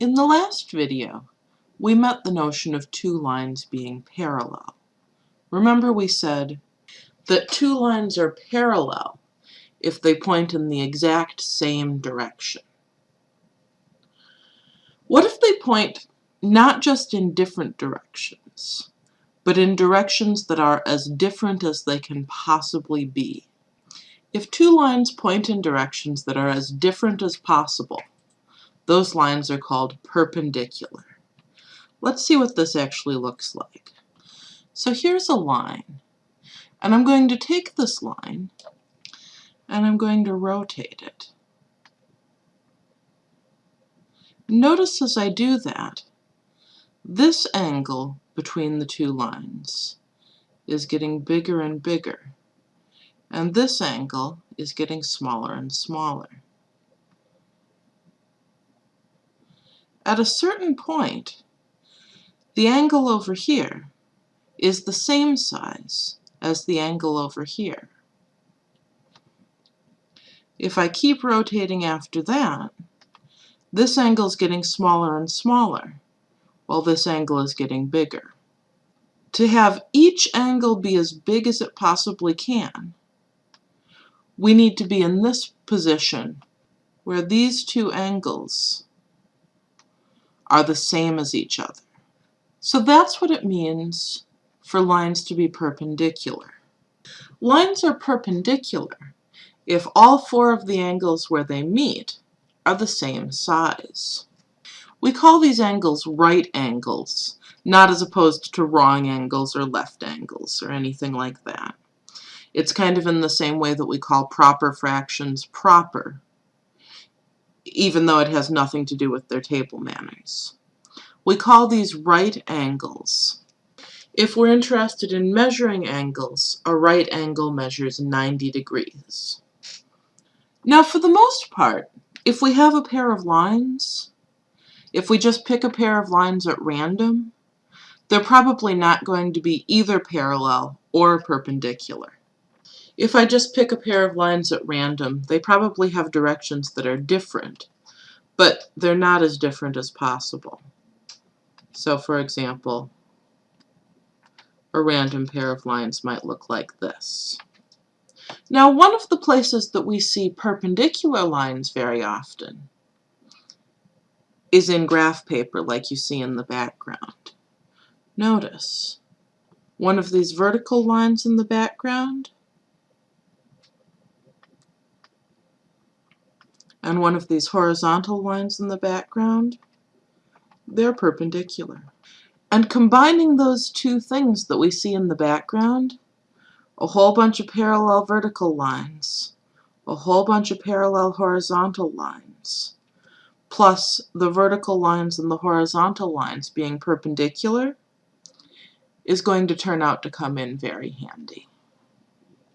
In the last video, we met the notion of two lines being parallel. Remember we said that two lines are parallel if they point in the exact same direction. What if they point not just in different directions, but in directions that are as different as they can possibly be? If two lines point in directions that are as different as possible, those lines are called perpendicular. Let's see what this actually looks like. So here's a line, and I'm going to take this line and I'm going to rotate it. Notice as I do that, this angle between the two lines is getting bigger and bigger, and this angle is getting smaller and smaller. At a certain point, the angle over here is the same size as the angle over here. If I keep rotating after that, this angle is getting smaller and smaller, while this angle is getting bigger. To have each angle be as big as it possibly can, we need to be in this position where these two angles are the same as each other. So that's what it means for lines to be perpendicular. Lines are perpendicular if all four of the angles where they meet are the same size. We call these angles right angles, not as opposed to wrong angles or left angles or anything like that. It's kind of in the same way that we call proper fractions proper, even though it has nothing to do with their table manners. We call these right angles. If we're interested in measuring angles, a right angle measures 90 degrees. Now for the most part, if we have a pair of lines, if we just pick a pair of lines at random, they're probably not going to be either parallel or perpendicular. If I just pick a pair of lines at random, they probably have directions that are different, but they're not as different as possible. So for example, a random pair of lines might look like this. Now one of the places that we see perpendicular lines very often is in graph paper like you see in the background. Notice one of these vertical lines in the background and one of these horizontal lines in the background they're perpendicular. And combining those two things that we see in the background, a whole bunch of parallel vertical lines, a whole bunch of parallel horizontal lines, plus the vertical lines and the horizontal lines being perpendicular, is going to turn out to come in very handy.